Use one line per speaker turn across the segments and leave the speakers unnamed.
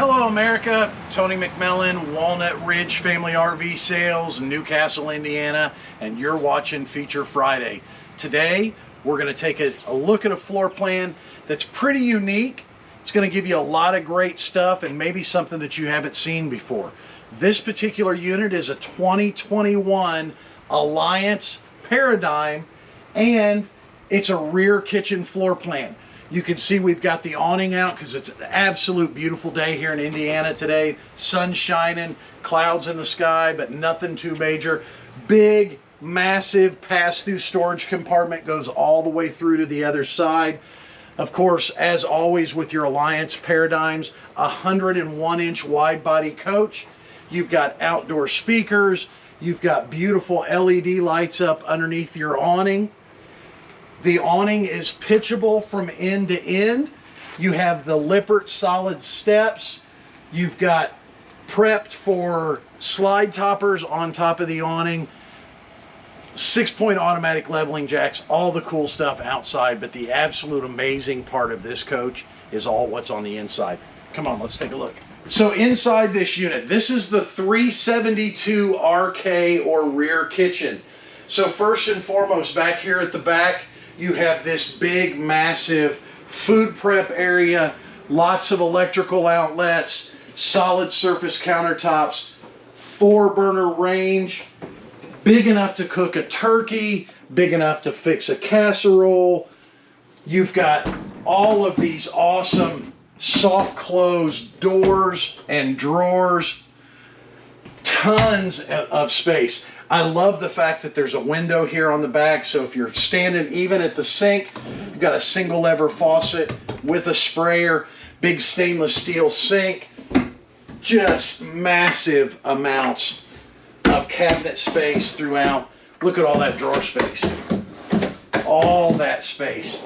Hello America, Tony McMillan, Walnut Ridge Family RV Sales, Newcastle, Indiana, and you're watching Feature Friday. Today, we're gonna take a, a look at a floor plan that's pretty unique. It's gonna give you a lot of great stuff and maybe something that you haven't seen before. This particular unit is a 2021 Alliance Paradigm and it's a rear kitchen floor plan. You can see we've got the awning out because it's an absolute beautiful day here in Indiana today. Sun shining, clouds in the sky, but nothing too major. Big, massive pass-through storage compartment goes all the way through to the other side. Of course, as always with your Alliance Paradigms, 101 inch wide body coach. You've got outdoor speakers. You've got beautiful LED lights up underneath your awning. The awning is pitchable from end to end. You have the Lippert solid steps. You've got prepped for slide toppers on top of the awning. Six point automatic leveling jacks, all the cool stuff outside, but the absolute amazing part of this coach is all what's on the inside. Come on, let's take a look. So inside this unit, this is the 372 RK or rear kitchen. So first and foremost, back here at the back, you have this big, massive food prep area, lots of electrical outlets, solid surface countertops, four burner range, big enough to cook a turkey, big enough to fix a casserole. You've got all of these awesome soft close doors and drawers, tons of space. I love the fact that there's a window here on the back, so if you're standing even at the sink, you've got a single lever faucet with a sprayer, big stainless steel sink, just massive amounts of cabinet space throughout. Look at all that drawer space. All that space.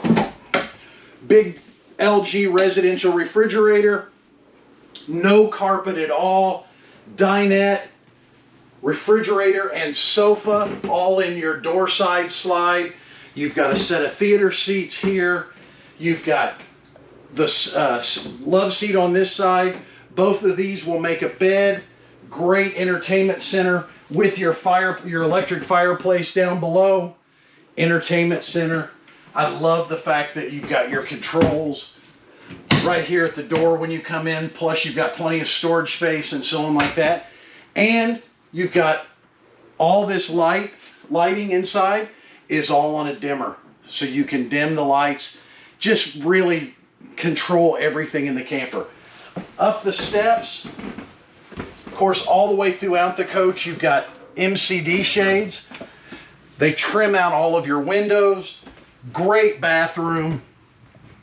Big LG residential refrigerator, no carpet at all, dinette, refrigerator and sofa all in your door side slide. You've got a set of theater seats here. You've got the uh, love seat on this side. Both of these will make a bed. Great entertainment center with your fire, your electric fireplace down below. Entertainment center. I love the fact that you've got your controls right here at the door when you come in. Plus you've got plenty of storage space and so on like that. And You've got all this light, lighting inside is all on a dimmer. So you can dim the lights, just really control everything in the camper. Up the steps, of course, all the way throughout the coach, you've got MCD shades. They trim out all of your windows. Great bathroom,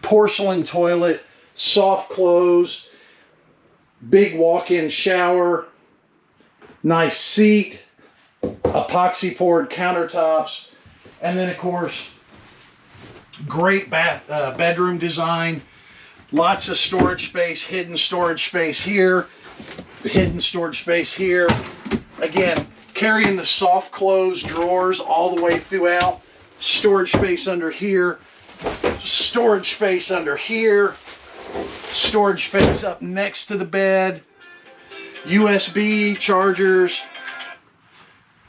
porcelain toilet, soft clothes, big walk-in shower, nice seat, epoxy poured countertops, and then of course, great bath, uh, bedroom design, lots of storage space, hidden storage space here, hidden storage space here. Again, carrying the soft close drawers all the way throughout, storage space under here, storage space under here, storage space up next to the bed, USB chargers,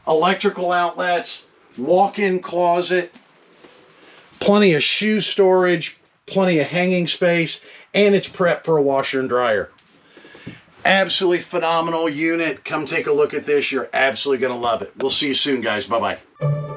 electrical outlets, walk-in closet, plenty of shoe storage, plenty of hanging space, and it's prepped for a washer and dryer. Absolutely phenomenal unit. Come take a look at this. You're absolutely going to love it. We'll see you soon, guys. Bye-bye.